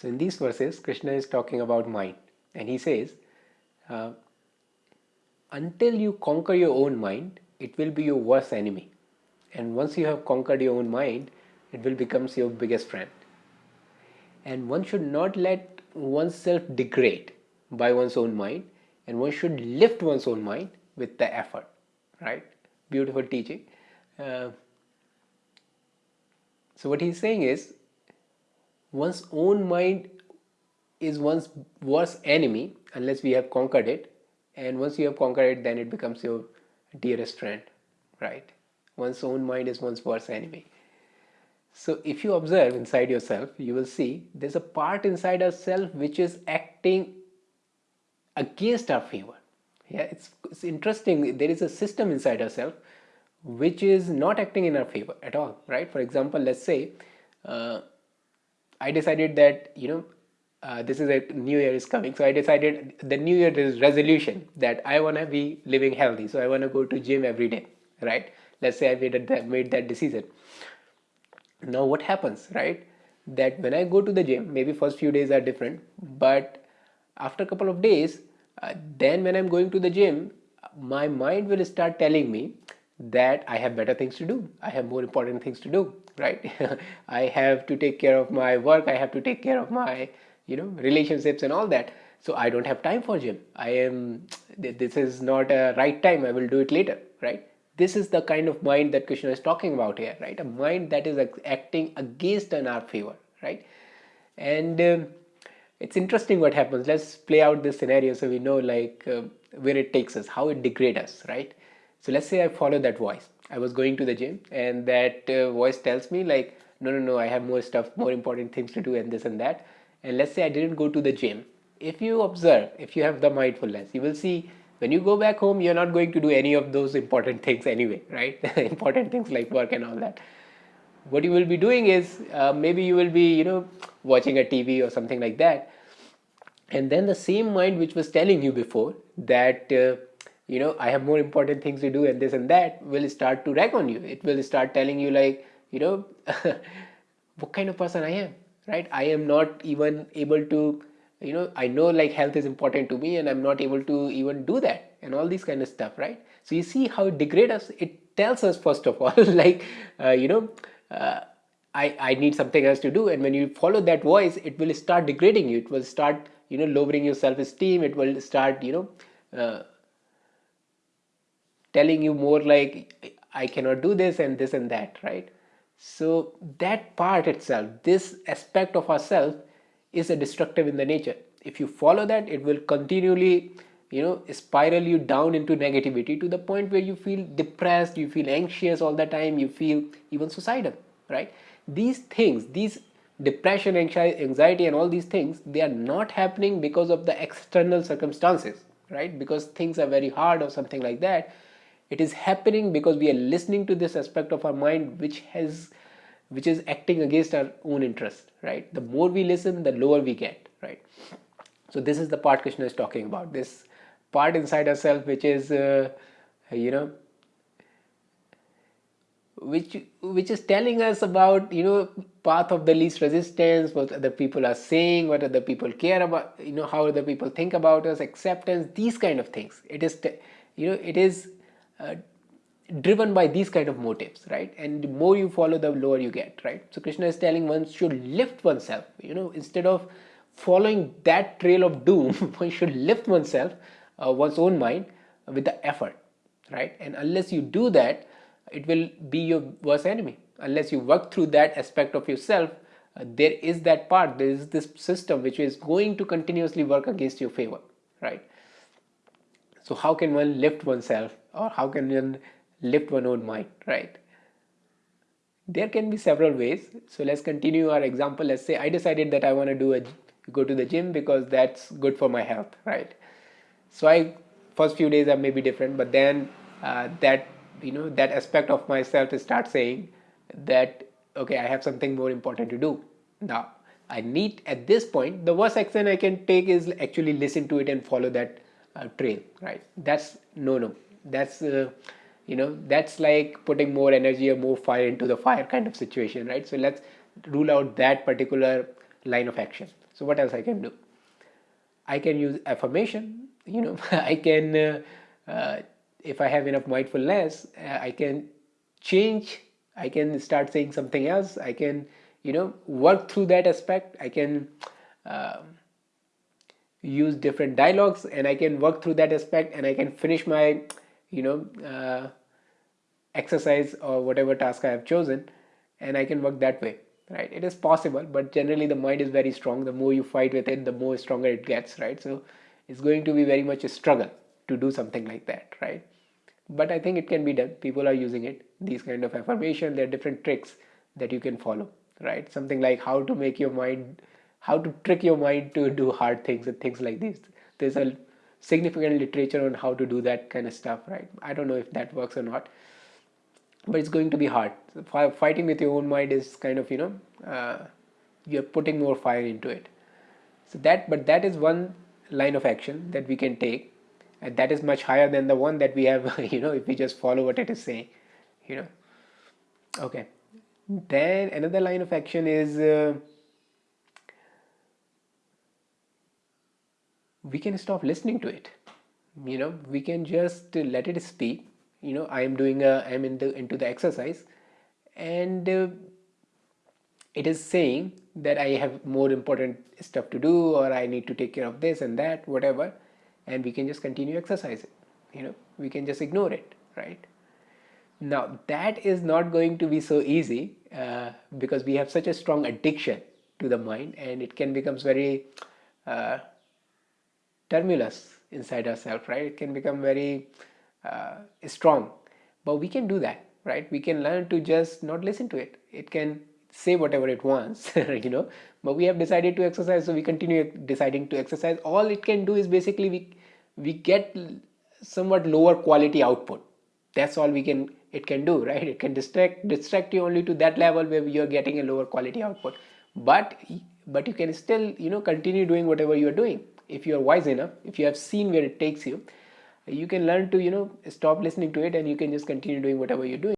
So in these verses, Krishna is talking about mind and he says, uh, until you conquer your own mind, it will be your worst enemy. And once you have conquered your own mind, it will become your biggest friend. And one should not let oneself degrade by one's own mind and one should lift one's own mind with the effort, right? Beautiful teaching. Uh, so what he's saying is one's own mind is one's worst enemy unless we have conquered it. And once you have conquered it then it becomes your dearest friend right? One's own mind is one's worst enemy. So if you observe inside yourself you will see there's a part inside ourselves which is acting against our favor. Yeah it's, it's interesting there is a system inside ourselves which is not acting in our favor at all right? For example let's say uh, I decided that you know uh, this is a new year is coming. So I decided the new year is resolution that I want to be living healthy. So I want to go to gym every day right? Let's say I made that made that decision. Now what happens right? That when I go to the gym maybe first few days are different but after a couple of days uh, then when I'm going to the gym my mind will start telling me that I have better things to do. I have more important things to do right? I have to take care of my work. I have to take care of my you know relationships and all that. So I don't have time for gym. I am this is not a right time. I will do it later right? This is the kind of mind that Krishna is talking about here right? A mind that is acting against an our favor right? And um, it's interesting what happens. Let's play out this scenario so we know like uh, where it takes us how it degrades us right so let's say I follow that voice. I was going to the gym and that uh, voice tells me like no no no I have more stuff more important things to do and this and that. And let's say I didn't go to the gym. If you observe if you have the mindfulness you will see when you go back home you're not going to do any of those important things anyway right? Important things like work and all that. What you will be doing is uh, maybe you will be you know watching a TV or something like that. And then the same mind which was telling you before that uh, you know i have more important things to do and this and that will start to rag on you. It will start telling you like you know what kind of person i am right? I am not even able to you know i know like health is important to me and i'm not able to even do that and all these kind of stuff right? So you see how it degrades us it tells us first of all like uh, you know uh, I, I need something else to do and when you follow that voice it will start degrading you. It will start you know lowering your self-esteem. It will start you know uh, telling you more like I cannot do this and this and that, right? So that part itself, this aspect of ourself is a destructive in the nature. If you follow that, it will continually, you know, spiral you down into negativity to the point where you feel depressed, you feel anxious all the time, you feel even suicidal, right? These things, these depression, anxiety and all these things, they are not happening because of the external circumstances, right? Because things are very hard or something like that it is happening because we are listening to this aspect of our mind which has which is acting against our own interest right? The more we listen the lower we get right? So this is the part krishna is talking about. This part inside ourselves which is uh, you know which which is telling us about you know path of the least resistance what other people are saying what other people care about you know how other people think about us acceptance these kind of things. It is you know it is driven by these kind of motives right? And the more you follow the lower you get right? So krishna is telling one should lift oneself you know instead of following that trail of doom one should lift oneself uh, one's own mind with the effort right? And unless you do that it will be your worst enemy. Unless you work through that aspect of yourself uh, there is that part there is this system which is going to continuously work against your favor right? So how can one lift oneself or how can one lift one own mind, right? There can be several ways. So let's continue our example. Let's say I decided that I want to do a go to the gym because that's good for my health, right? So I first few days I may be different, but then uh, that you know that aspect of myself start saying that okay, I have something more important to do now. I need at this point the worst action I can take is actually listen to it and follow that uh, trail, right? That's no no that's uh, you know that's like putting more energy or more fire into the fire kind of situation right? So let's rule out that particular line of action. So what else I can do? I can use affirmation you know I can uh, uh, if I have enough mindfulness uh, I can change I can start saying something else I can you know work through that aspect I can um, use different dialogues and I can work through that aspect and I can finish my you know uh, exercise or whatever task I have chosen and I can work that way right? It is possible but generally the mind is very strong. The more you fight with it the more stronger it gets right? So it's going to be very much a struggle to do something like that right? But I think it can be done. People are using it. These kind of affirmation there are different tricks that you can follow right? Something like how to make your mind how to trick your mind to do hard things and things like this there's a significant literature on how to do that kind of stuff right? I don't know if that works or not but it's going to be hard. Fighting with your own mind is kind of you know uh, you're putting more fire into it. So that but that is one line of action that we can take and that is much higher than the one that we have you know if we just follow what it is saying you know. Okay. Then another line of action is uh, we can stop listening to it. You know we can just let it speak. You know i am doing a i am in the into the exercise. And uh, it is saying that i have more important stuff to do or i need to take care of this and that whatever. And we can just continue exercising. You know we can just ignore it right? Now that is not going to be so easy uh, because we have such a strong addiction to the mind and it can becomes very uh, tumultuous inside ourselves right? It can become very uh, strong. But we can do that right? We can learn to just not listen to it. It can say whatever it wants you know? But we have decided to exercise so we continue deciding to exercise. All it can do is basically we we get somewhat lower quality output. That's all we can it can do right? It can distract distract you only to that level where you're getting a lower quality output. But but you can still you know continue doing whatever you're doing if you are wise enough if you have seen where it takes you you can learn to you know stop listening to it and you can just continue doing whatever you're doing